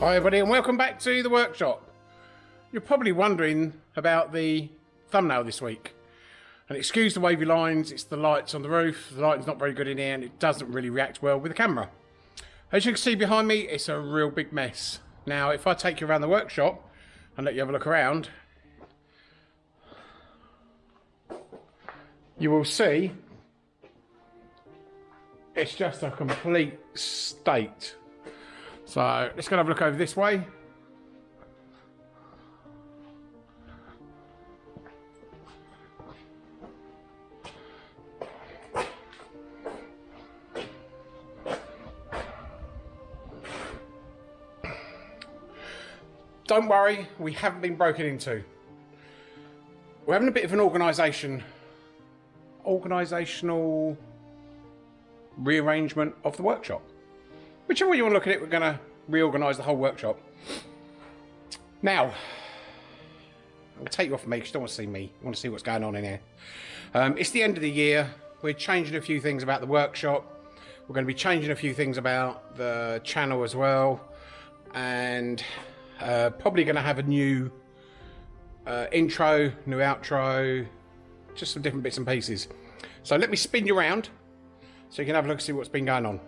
Hi everybody and welcome back to the workshop. You're probably wondering about the thumbnail this week. And excuse the wavy lines, it's the lights on the roof. The lighting's not very good in here and it doesn't really react well with the camera. As you can see behind me, it's a real big mess. Now if I take you around the workshop and let you have a look around, you will see it's just a complete state so let's go have a look over this way. Don't worry, we haven't been broken into. We're having a bit of an organisation, organisational rearrangement of the workshop. Whichever way you want to look at it, we're going to reorganise the whole workshop. Now, I'll take you off me because you don't want to see me. You want to see what's going on in here. Um, it's the end of the year. We're changing a few things about the workshop. We're going to be changing a few things about the channel as well. And uh, probably going to have a new uh, intro, new outro, just some different bits and pieces. So let me spin you around so you can have a look and see what's been going on.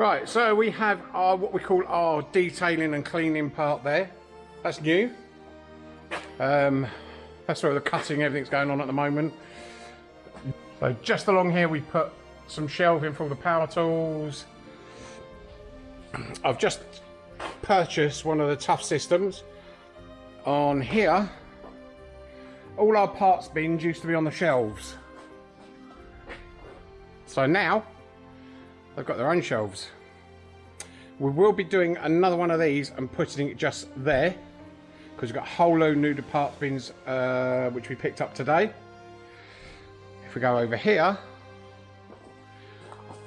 Right, so we have our what we call our detailing and cleaning part there. That's new. Um, that's where the cutting, everything's going on at the moment. So just along here we put some shelving for the power tools. I've just purchased one of the tough systems. On here, all our parts bins used to be on the shelves. So now They've got their own shelves. We will be doing another one of these and putting it just there because we've got a whole load new parts bins uh, which we picked up today. If we go over here,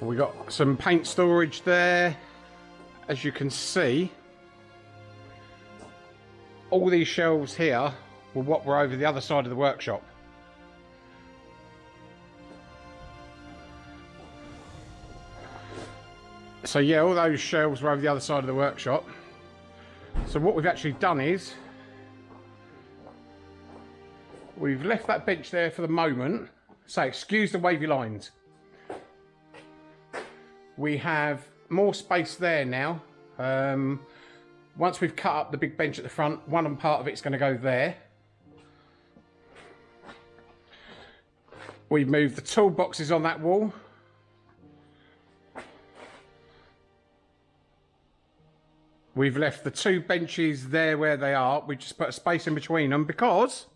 we got some paint storage there. As you can see, all these shelves here were what were over the other side of the workshop. So yeah, all those shelves were over the other side of the workshop. So what we've actually done is, we've left that bench there for the moment. So excuse the wavy lines. We have more space there now. Um, once we've cut up the big bench at the front, one part of it's going to go there. We've moved the toolboxes on that wall. We've left the two benches there where they are. We just put a space in between them because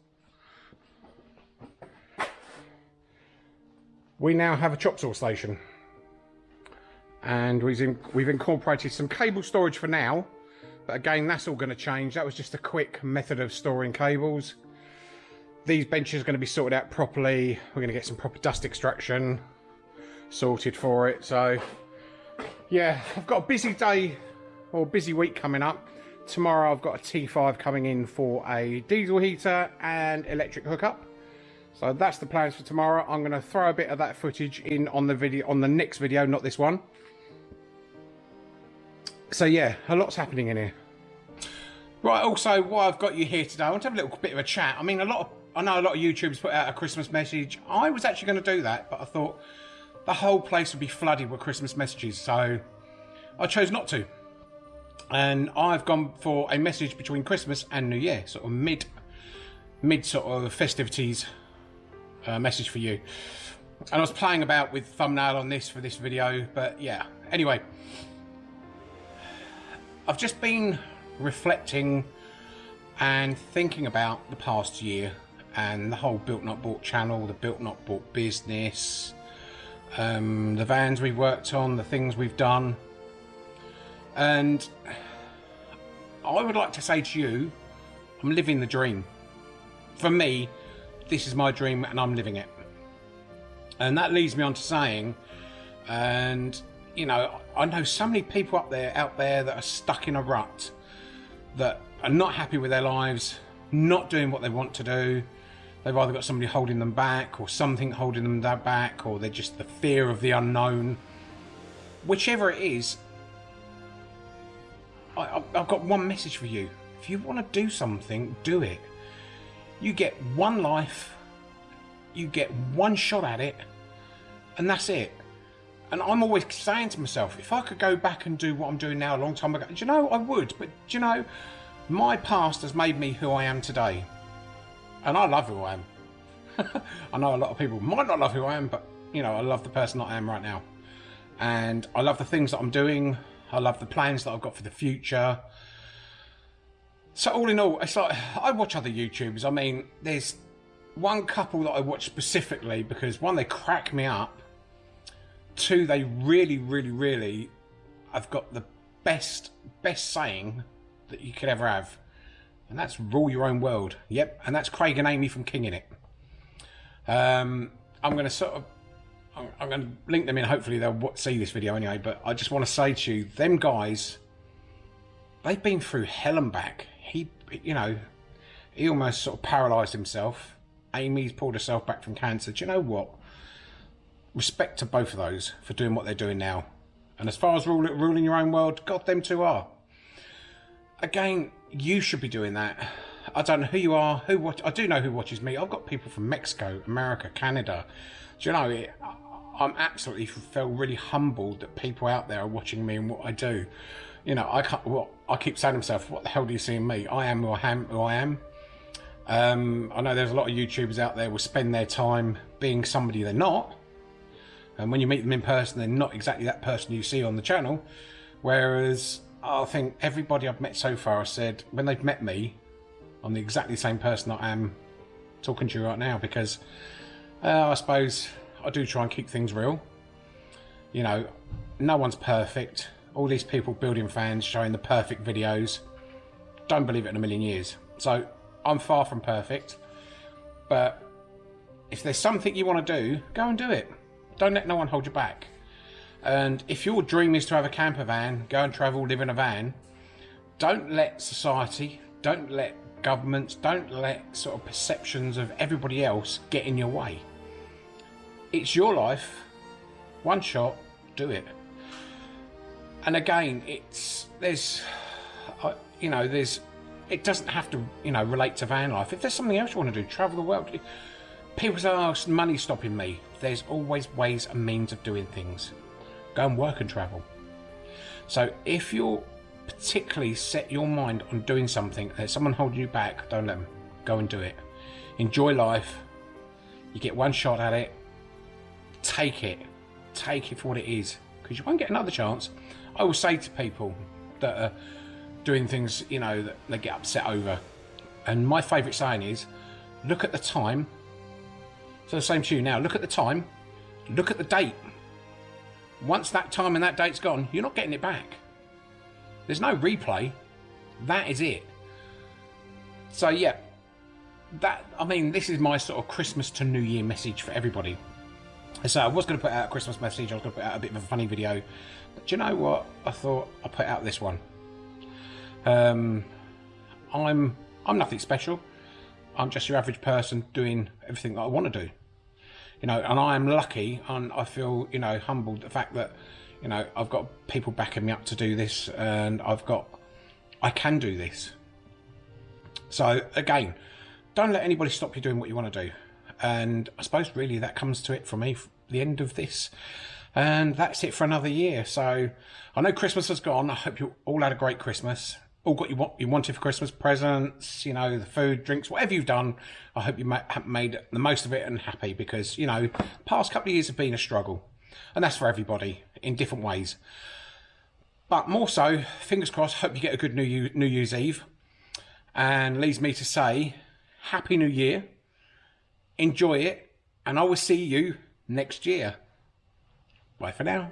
we now have a chop saw station. And we've, we've incorporated some cable storage for now. But again, that's all going to change. That was just a quick method of storing cables. These benches are going to be sorted out properly. We're going to get some proper dust extraction sorted for it. So, yeah, I've got a busy day or busy week coming up. Tomorrow I've got a T5 coming in for a diesel heater and electric hookup. So that's the plans for tomorrow. I'm going to throw a bit of that footage in on the video on the next video, not this one. So yeah, a lot's happening in here. Right, also, why I've got you here today, I want to have a little bit of a chat. I mean, a lot of, I know a lot of YouTubers put out a Christmas message. I was actually going to do that, but I thought the whole place would be flooded with Christmas messages, so I chose not to and I've gone for a message between Christmas and New Year, sort of mid, mid sort of festivities uh, message for you. And I was playing about with thumbnail on this for this video, but yeah. Anyway, I've just been reflecting and thinking about the past year and the whole Built Not Bought channel, the Built Not Bought business, um, the vans we worked on, the things we've done and I would like to say to you, I'm living the dream. For me, this is my dream and I'm living it. And that leads me on to saying, and you know, I know so many people up there, out there that are stuck in a rut, that are not happy with their lives, not doing what they want to do, they've either got somebody holding them back or something holding them back or they're just the fear of the unknown. Whichever it is, I, I've got one message for you. If you want to do something, do it. You get one life, you get one shot at it, and that's it. And I'm always saying to myself, if I could go back and do what I'm doing now a long time ago, do you know, I would. But do you know, my past has made me who I am today. And I love who I am. I know a lot of people might not love who I am, but, you know, I love the person I am right now. And I love the things that I'm doing. I love the plans that I've got for the future. So all in all, it's like, I watch other YouTubers. I mean, there's one couple that I watch specifically because, one, they crack me up two, they really, really, really have got the best, best saying that you could ever have. And that's rule your own world. Yep, and that's Craig and Amy from Kinging It. Um, I'm going to sort of, I'm going to link them in. Hopefully they'll see this video anyway. But I just want to say to you, them guys, they've been through hell and back. He, you know, he almost sort of paralysed himself. Amy's pulled herself back from cancer. Do you know what? respect to both of those for doing what they're doing now. And as far as rule, ruling your own world, God, them two are. Again, you should be doing that. I don't know who you are, who watch. I do know who watches me. I've got people from Mexico, America, Canada. Do you know? It, I'm absolutely feel really humbled that people out there are watching me and what I do. You know, I can't. What I keep saying to myself, what the hell do you see in me? I am who I am. Who I am. Um, I know there's a lot of YouTubers out there will spend their time being somebody they're not and when you meet them in person, they're not exactly that person you see on the channel. Whereas I think everybody I've met so far has said when they've met me, I'm the exactly same person I am talking to you right now because uh, I suppose I do try and keep things real. You know, no one's perfect. All these people building fans showing the perfect videos. Don't believe it in a million years. So I'm far from perfect. But if there's something you want to do, go and do it. Don't let no one hold you back. And if your dream is to have a camper van, go and travel, live in a van, don't let society, don't let governments, don't let sort of perceptions of everybody else get in your way. It's your life. One shot, do it. And again, it's there's, uh, you know, there's. It doesn't have to, you know, relate to van life. If there's something else you want to do, travel the world. People say, "Oh, money stopping me." there's always ways and means of doing things. Go and work and travel. So if you're particularly set your mind on doing something, there's someone holding you back, don't let them. Go and do it. Enjoy life. You get one shot at it. Take it. Take it for what it is. Because you won't get another chance. I will say to people that are doing things, you know, that they get upset over. And my favourite saying is, look at the time so the same to you now. Look at the time. Look at the date. Once that time and that date's gone, you're not getting it back. There's no replay. That is it. So yeah, that I mean, this is my sort of Christmas to New Year message for everybody. So I was going to put out a Christmas message. I was going to put out a bit of a funny video. But do you know what? I thought I'd put out this one. Um, I'm I'm nothing special. I'm just your average person doing everything that I want to do you know, and I am lucky and I feel, you know, humbled the fact that, you know, I've got people backing me up to do this and I've got, I can do this. So again, don't let anybody stop you doing what you want to do. And I suppose really that comes to it for me, the end of this. And that's it for another year. So I know Christmas has gone. I hope you all had a great Christmas all got you what you wanted for Christmas presents, you know, the food, drinks, whatever you've done. I hope you made the most of it and happy because, you know, past couple of years have been a struggle. And that's for everybody in different ways. But more so, fingers crossed, hope you get a good New, New Year's Eve. And leads me to say, Happy New Year. Enjoy it. And I will see you next year. Bye for now.